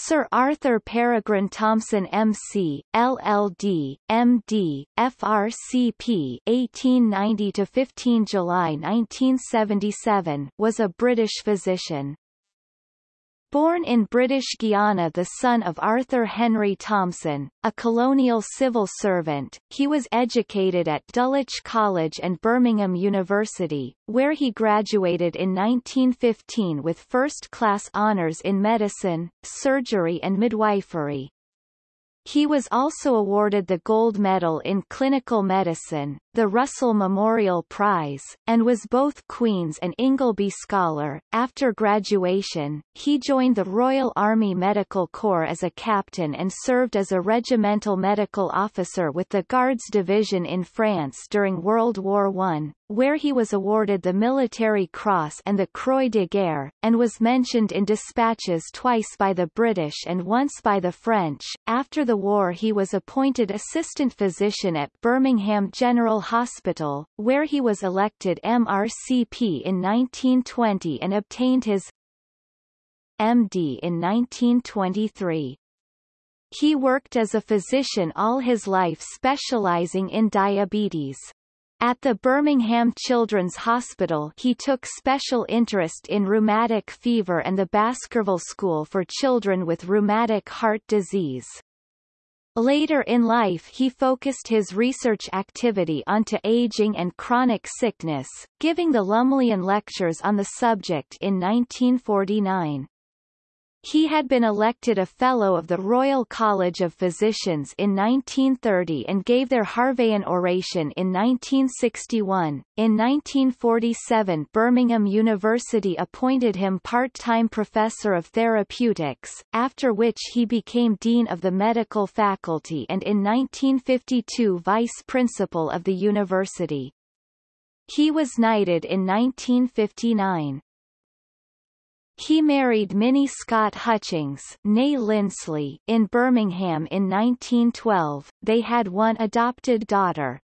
Sir Arthur Peregrine Thompson MC, LLD, MD, FRCP 1890–15 July 1977 was a British physician. Born in British Guiana the son of Arthur Henry Thompson, a colonial civil servant, he was educated at Dulwich College and Birmingham University, where he graduated in 1915 with first-class honours in medicine, surgery and midwifery. He was also awarded the Gold Medal in Clinical Medicine, the Russell Memorial Prize, and was both Queen's and Ingleby Scholar. After graduation, he joined the Royal Army Medical Corps as a captain and served as a regimental medical officer with the Guards Division in France during World War I, where he was awarded the Military Cross and the Croix de Guerre, and was mentioned in dispatches twice by the British and once by the French. After the war he was appointed assistant physician at Birmingham General Hospital, where he was elected MRCP in 1920 and obtained his MD in 1923. He worked as a physician all his life specializing in diabetes. At the Birmingham Children's Hospital he took special interest in rheumatic fever and the Baskerville School for Children with Rheumatic Heart Disease. Later in life he focused his research activity onto aging and chronic sickness, giving the Lumleian Lectures on the subject in 1949. He had been elected a Fellow of the Royal College of Physicians in 1930 and gave their Harveyan oration in 1961. In 1947 Birmingham University appointed him part-time Professor of Therapeutics, after which he became Dean of the Medical Faculty and in 1952 Vice Principal of the University. He was knighted in 1959. He married Minnie Scott Hutchings née Linsley in Birmingham in 1912. They had one adopted daughter.